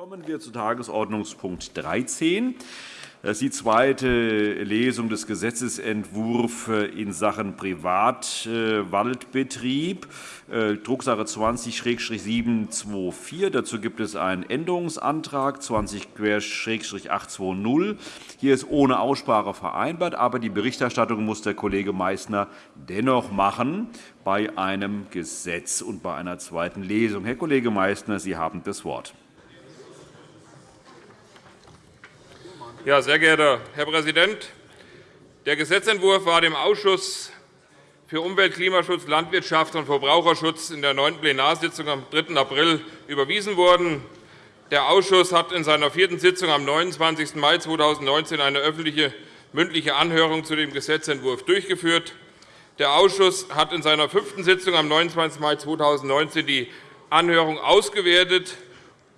Kommen wir zu Tagesordnungspunkt 13. Das ist die zweite Lesung des Gesetzentwurfs in Sachen Privatwaldbetrieb, äh, Drucksache 20-724. Dazu gibt es einen Änderungsantrag 20-820. Hier ist ohne Aussprache vereinbart, aber die Berichterstattung muss der Kollege Meysner dennoch machen bei einem Gesetz und bei einer zweiten Lesung. Herr Kollege Meysner, Sie haben das Wort. Ja, sehr geehrter Herr Präsident! Der Gesetzentwurf war dem Ausschuss für Umwelt, Klimaschutz, Landwirtschaft und Verbraucherschutz in der neunten Plenarsitzung am 3. April überwiesen worden. Der Ausschuss hat in seiner vierten Sitzung am 29. Mai 2019 eine öffentliche mündliche Anhörung zu dem Gesetzentwurf durchgeführt. Der Ausschuss hat in seiner fünften Sitzung am 29. Mai 2019 die Anhörung ausgewertet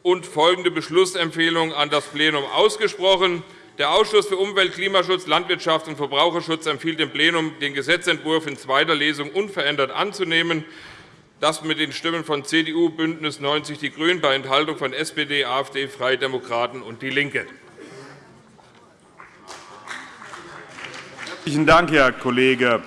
und folgende Beschlussempfehlung an das Plenum ausgesprochen. Der Ausschuss für Umwelt, Klimaschutz, Landwirtschaft und Verbraucherschutz empfiehlt dem Plenum, den Gesetzentwurf in zweiter Lesung unverändert anzunehmen. Das mit den Stimmen von CDU, BÜNDNIS 90 die GRÜNEN bei Enthaltung von SPD, AfD, Freie Demokraten und DIE LINKE. Herzlichen Dank, Herr Kollege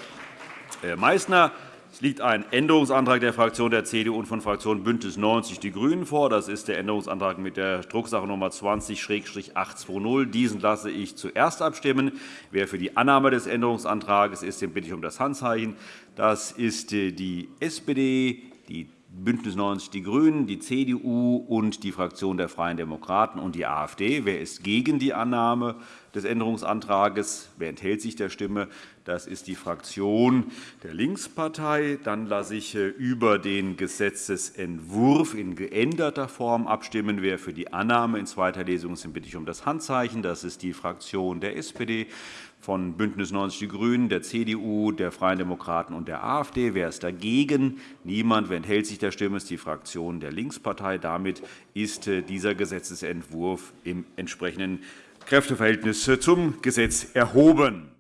Meysner. Es liegt ein Änderungsantrag der Fraktion der CDU und von Fraktion BÜNDNIS 90 die GRÜNEN vor. Das ist der Änderungsantrag mit der Drucksache Nummer 20-820. Diesen lasse ich zuerst abstimmen. Wer für die Annahme des Änderungsantrags ist, den bitte ich um das Handzeichen. Das ist äh, die SPD, die BÜNDNIS 90 die GRÜNEN, die CDU und die Fraktion der Freien Demokraten und die AfD. Wer ist gegen die Annahme des Änderungsantrags? Wer enthält sich der Stimme? Das ist die Fraktion der Linkspartei. Dann lasse ich äh, über den Gesetzentwurf in geänderter Form abstimmen. Wer für die Annahme in zweiter Lesung ist, bitte ich um das Handzeichen. Das ist die Fraktion der SPD von BÜNDNIS 90 die GRÜNEN, der CDU, der Freien Demokraten und der AfD. Wer ist dagegen? Niemand. Wer enthält sich der Stimme? ist die Fraktion der Linkspartei. Damit ist äh, dieser Gesetzentwurf im entsprechenden Kräfteverhältnis zum Gesetz erhoben.